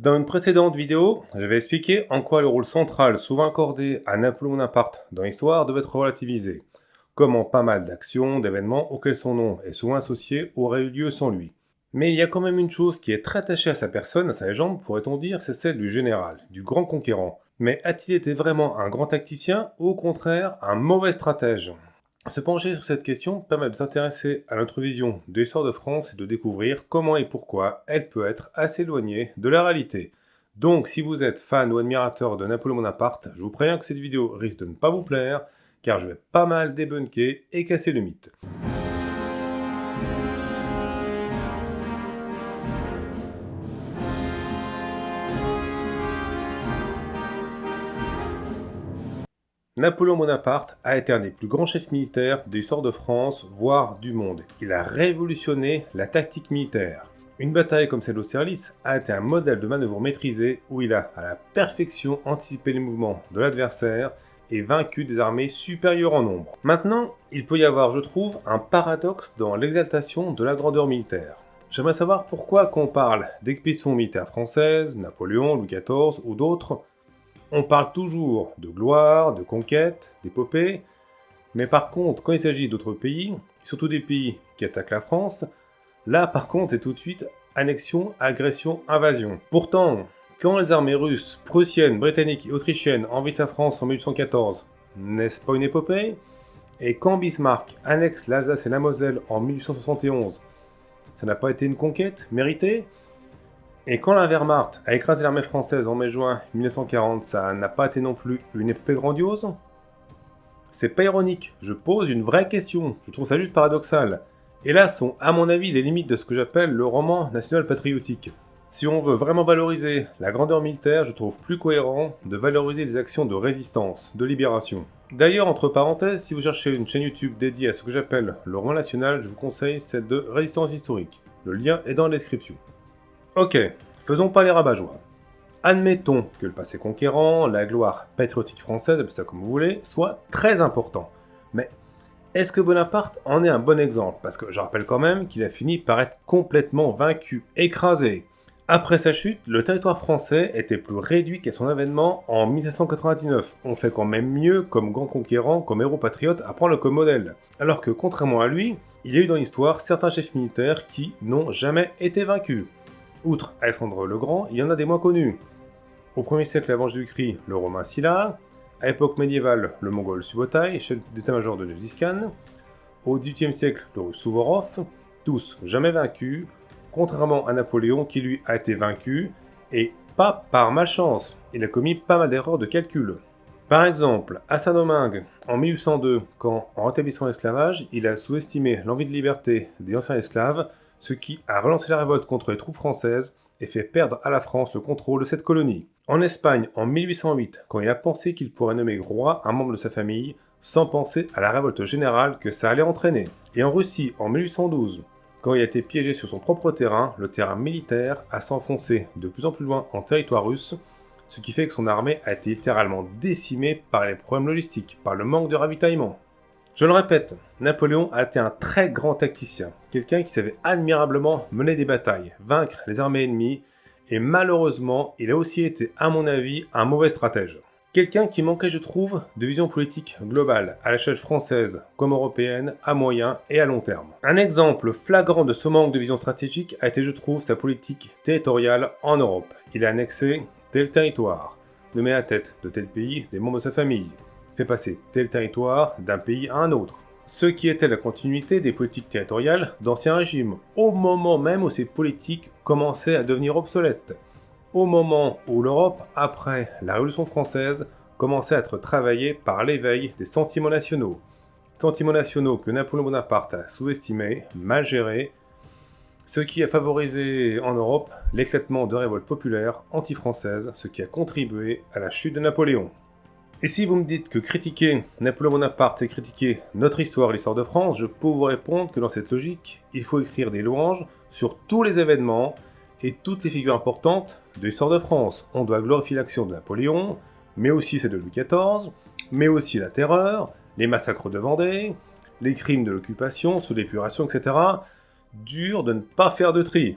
Dans une précédente vidéo, j'avais expliqué en quoi le rôle central souvent accordé à Napoléon Bonaparte dans l'histoire devait être relativisé, comment pas mal d'actions, d'événements auxquels son nom est souvent associé auraient eu lieu sans lui. Mais il y a quand même une chose qui est très attachée à sa personne, à sa légende, pourrait-on dire, c'est celle du général, du grand conquérant. Mais a-t-il été vraiment un grand tacticien ou au contraire un mauvais stratège? Se pencher sur cette question permet de s'intéresser à notre vision de l'histoire de France et de découvrir comment et pourquoi elle peut être assez éloignée de la réalité. Donc si vous êtes fan ou admirateur de Napoléon Bonaparte, je vous préviens que cette vidéo risque de ne pas vous plaire, car je vais pas mal débunker et casser le mythe. Napoléon Bonaparte a été un des plus grands chefs militaires de l'histoire de France, voire du monde. Il a révolutionné la tactique militaire. Une bataille comme celle d'Austerlitz a été un modèle de manœuvre maîtrisé où il a à la perfection anticipé les mouvements de l'adversaire et vaincu des armées supérieures en nombre. Maintenant, il peut y avoir, je trouve, un paradoxe dans l'exaltation de la grandeur militaire. J'aimerais savoir pourquoi quand on parle d'expéditions militaires françaises, Napoléon, Louis XIV ou d'autres, on parle toujours de gloire, de conquête, d'épopée, mais par contre, quand il s'agit d'autres pays, surtout des pays qui attaquent la France, là par contre c'est tout de suite annexion, agression, invasion. Pourtant, quand les armées russes, prussiennes, britanniques et autrichiennes envahissent la France en 1814, n'est-ce pas une épopée? Et quand Bismarck annexe l'Alsace et la Moselle en 1871, ça n'a pas été une conquête méritée? Et quand la Wehrmacht a écrasé l'armée française en mai-juin 1940, ça n'a pas été non plus une épopée grandiose? C'est pas ironique, je pose une vraie question, je trouve ça juste paradoxal. Et là sont, à mon avis, les limites de ce que j'appelle le roman national patriotique. Si on veut vraiment valoriser la grandeur militaire, je trouve plus cohérent de valoriser les actions de résistance, de libération. D'ailleurs, entre parenthèses, si vous cherchez une chaîne YouTube dédiée à ce que j'appelle le roman national, je vous conseille celle de Résistance historique. Le lien est dans la description. Ok, faisons pas les rabat Admettons que le passé conquérant, la gloire patriotique française, ça comme vous voulez, soit très important. Mais est-ce que Bonaparte en est un bon exemple? Parce que je rappelle quand même qu'il a fini par être complètement vaincu, écrasé. Après sa chute, le territoire français était plus réduit qu'à son avènement en 1799. On fait quand même mieux comme grand conquérant, comme héros patriote à prendre comme modèle. Alors que contrairement à lui, il y a eu dans l'histoire certains chefs militaires qui n'ont jamais été vaincus. Outre Alexandre le Grand, il y en a des moins connus. Au 1er siècle avant Jésus-Christ, le Romain Sylla, à l'époque médiévale, le Mongol Subotai, chef d'état-major de Gengis Khan, au XVIIIe siècle, le russe Souvorov, tous jamais vaincus, contrairement à Napoléon qui lui a été vaincu, et pas par malchance, il a commis pas mal d'erreurs de calcul. Par exemple, à Saint-Domingue, en 1802, quand, en rétablissant l'esclavage, il a sous-estimé l'envie de liberté des anciens esclaves ce qui a relancé la révolte contre les troupes françaises et fait perdre à la France le contrôle de cette colonie. En Espagne, en 1808, quand il a pensé qu'il pourrait nommer roi un membre de sa famille, sans penser à la révolte générale que ça allait entraîner. Et en Russie, en 1812, quand il a été piégé sur son propre terrain, le terrain militaire a s'enfoncé de plus en plus loin en territoire russe, ce qui fait que son armée a été littéralement décimée par les problèmes logistiques, par le manque de ravitaillement. Je le répète, Napoléon a été un très grand tacticien, quelqu'un qui savait admirablement mener des batailles, vaincre les armées ennemies, et malheureusement, il a aussi été, à mon avis, un mauvais stratège. Quelqu'un qui manquait, je trouve, de vision politique globale, à l'échelle française comme européenne, à moyen et à long terme. Un exemple flagrant de ce manque de vision stratégique a été, je trouve, sa politique territoriale en Europe. Il a annexé tel territoire, nommé à tête de tel pays des membres de sa famille, passer tel territoire d'un pays à un autre. Ce qui était la continuité des politiques territoriales d'anciens régimes, au moment même où ces politiques commençaient à devenir obsolètes. Au moment où l'Europe, après la Révolution française, commençait à être travaillée par l'éveil des sentiments nationaux. Sentiments nationaux que Napoléon Bonaparte a sous-estimés, mal gérés, ce qui a favorisé en Europe l'éclatement de révoltes populaires anti-françaises, ce qui a contribué à la chute de Napoléon. Et si vous me dites que critiquer Napoléon Bonaparte, c'est critiquer notre histoire, l'histoire de France, je peux vous répondre que dans cette logique, il faut écrire des louanges sur tous les événements et toutes les figures importantes de l'histoire de France. On doit glorifier l'action de Napoléon, mais aussi celle de Louis XIV, mais aussi la terreur, les massacres de Vendée, les crimes de l'occupation, sous l'épuration, etc. Dur de ne pas faire de tri.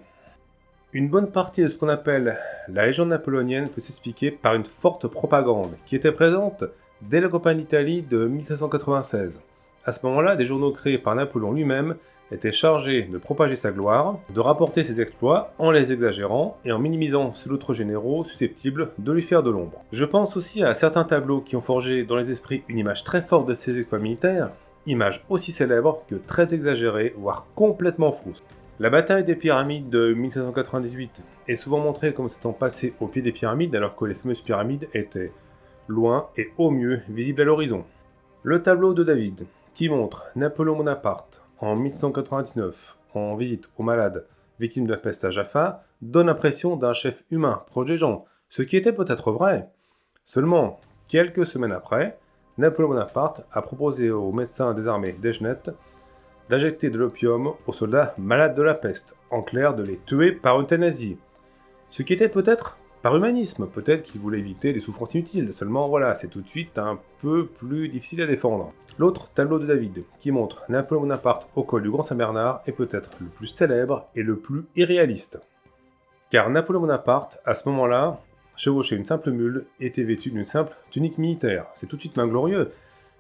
Une bonne partie de ce qu'on appelle la légende napoléonienne peut s'expliquer par une forte propagande qui était présente dès la campagne d'Italie de 1796. À ce moment-là, des journaux créés par Napoléon lui-même étaient chargés de propager sa gloire, de rapporter ses exploits en les exagérant et en minimisant ceux d'autres généraux susceptibles de lui faire de l'ombre. Je pense aussi à certains tableaux qui ont forgé dans les esprits une image très forte de ses exploits militaires, image aussi célèbre que très exagérée, voire complètement fausse. La bataille des pyramides de 1798 est souvent montrée comme s'étant passée au pied des pyramides alors que les fameuses pyramides étaient loin et au mieux visibles à l'horizon. Le tableau de David, qui montre Napoléon Bonaparte en 1799 en visite aux malades victimes de la peste à Jaffa, donne l'impression d'un chef humain proche des gens, ce qui était peut-être vrai. Seulement, quelques semaines après, Napoléon Bonaparte a proposé aux médecins des armées d'Ejnet d'injecter de l'opium aux soldats malades de la peste, en clair de les tuer par euthanasie. Ce qui était peut-être par humanisme, peut-être qu'il voulait éviter des souffrances inutiles, seulement voilà, c'est tout de suite un peu plus difficile à défendre. L'autre tableau de David, qui montre Napoléon Bonaparte au col du Grand Saint-Bernard, est peut-être le plus célèbre et le plus irréaliste. Car Napoléon Bonaparte, à ce moment-là, chevauchait une simple mule et était vêtu d'une simple tunique militaire. C'est tout de suite glorieux,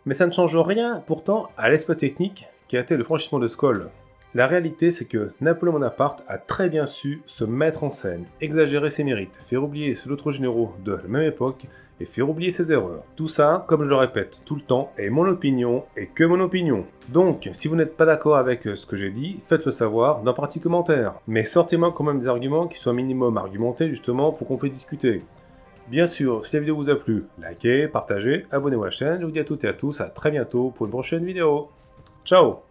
mais ça ne change rien pourtant à l'exploit technique qui été le franchissement de Skoll. La réalité, c'est que Napoléon Bonaparte a très bien su se mettre en scène, exagérer ses mérites, faire oublier ceux d'autres généraux de la même époque et faire oublier ses erreurs. Tout ça, comme je le répète tout le temps, est mon opinion et que mon opinion. Donc, si vous n'êtes pas d'accord avec ce que j'ai dit, faites-le savoir dans la partie commentaire. Mais sortez-moi quand même des arguments qui soient minimum argumentés justement pour qu'on puisse discuter. Bien sûr, si la vidéo vous a plu, likez, partagez, abonnez-vous à la chaîne. Je vous dis à toutes et à tous à très bientôt pour une prochaine vidéo. Ciao